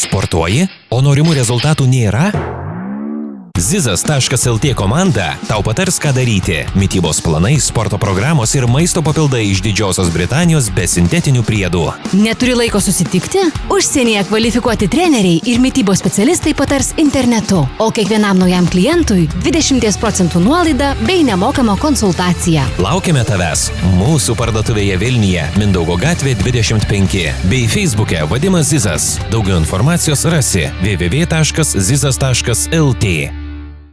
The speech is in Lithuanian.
Sportuoji, o norimų rezultatų nėra? Zizas.lt komanda tau patars, ką daryti. Mytybos planai, sporto programos ir maisto papildai iš Didžiosios Britanijos be sintetinių priedų. Neturi laiko susitikti? Užsienyje kvalifikuoti treneriai ir mytybos specialistai patars internetu, o kiekvienam naujam klientui 20 procentų nuolaida bei nemokama konsultacija. Laukiame tavęs mūsų parduotuvėje Vilniuje, Mindaugo gatvė 25 bei Facebook'e Vadimas Zizas. Daugiau informacijos rasi www.zizas.lt.